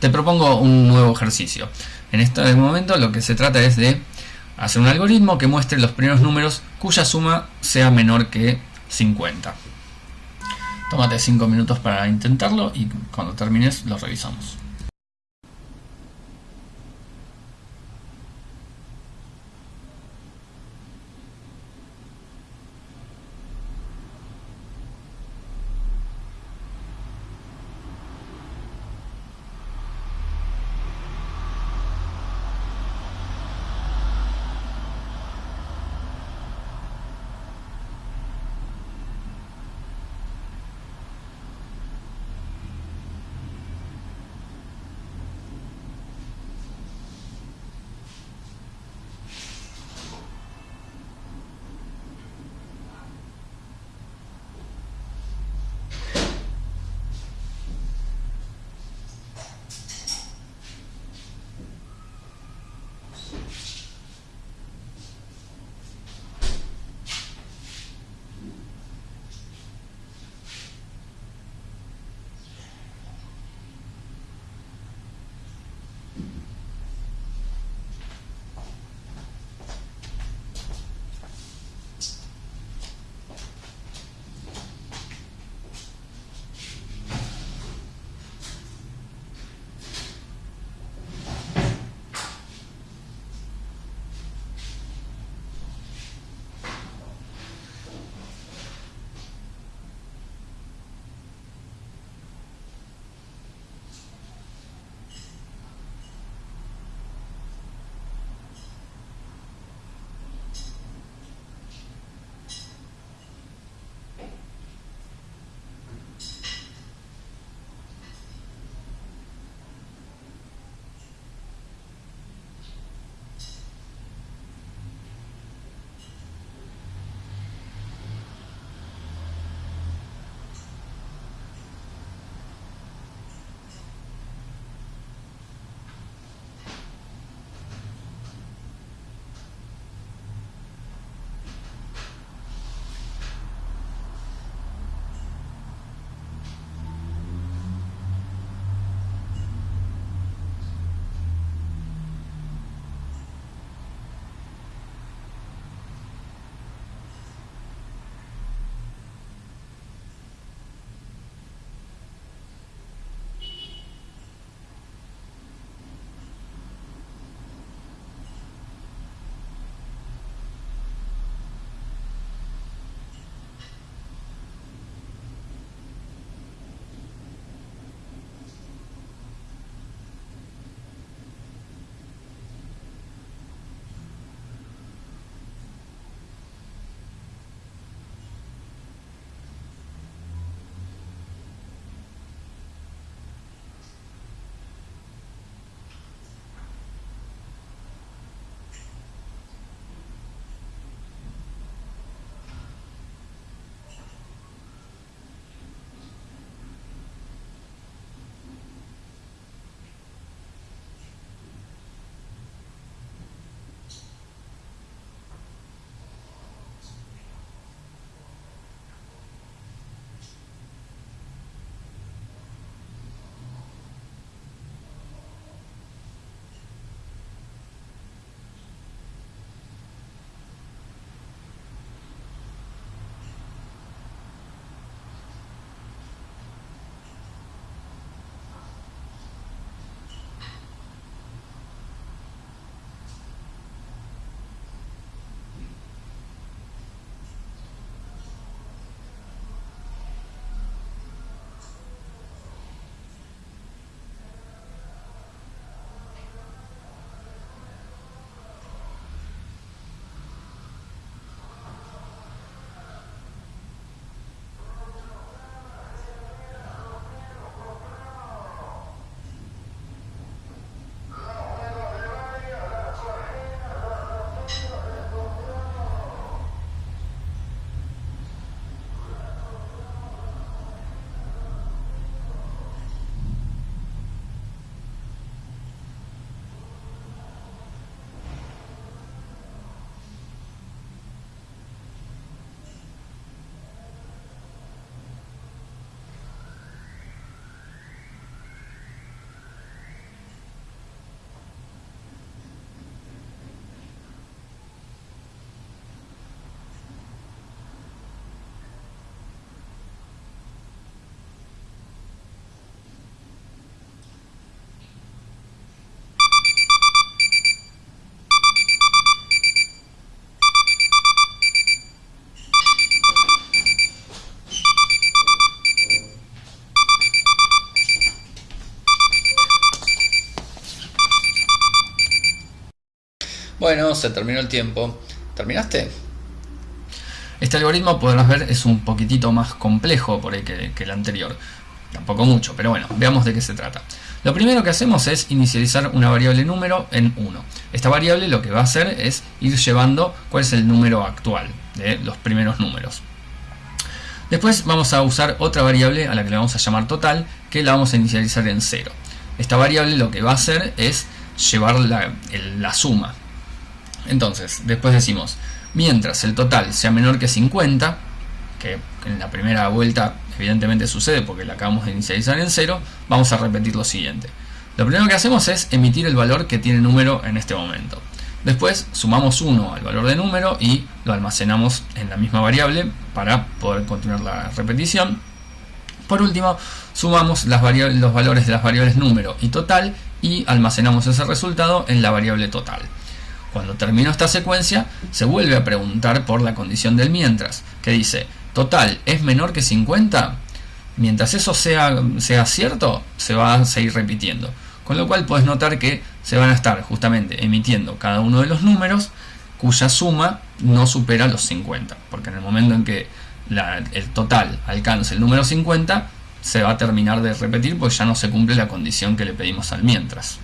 te propongo un nuevo ejercicio. En este momento lo que se trata es de hacer un algoritmo que muestre los primeros números cuya suma sea menor que 50. Tómate 5 minutos para intentarlo y cuando termines lo revisamos. Bueno, se terminó el tiempo. ¿Terminaste? Este algoritmo, podrás ver, es un poquitito más complejo por ahí que, el anterior. Tampoco mucho, pero bueno, veamos de qué se trata. Lo primero que hacemos es inicializar una variable número en 1. Esta variable lo que va a hacer es ir llevando cuál es el número actual de los primeros números. Después vamos a usar otra variable a la que le vamos a llamar total, que la vamos a inicializar en 0. Esta variable lo que va a hacer es llevar la, la suma. Entonces, después decimos, mientras el total sea menor que 50, que en la primera vuelta evidentemente sucede porque la acabamos de inicializar en 0, vamos a repetir lo siguiente. Lo primero que hacemos es emitir el valor que tiene número en este momento. Después sumamos 1 al valor de número y lo almacenamos en la misma variable para poder continuar la repetición. Por último, sumamos los valores de las variables número y total y almacenamos ese resultado en la variable total. Cuando termino esta secuencia, se vuelve a preguntar por la condición del mientras, que dice, total es menor que 50, mientras eso sea, sea cierto, se va a seguir repitiendo. Con lo cual puedes notar que se van a estar justamente emitiendo cada uno de los números cuya suma no supera los 50. Porque en el momento en que el total alcance el número 50, se va a terminar de repetir porque ya no se cumple la condición que le pedimos al mientras.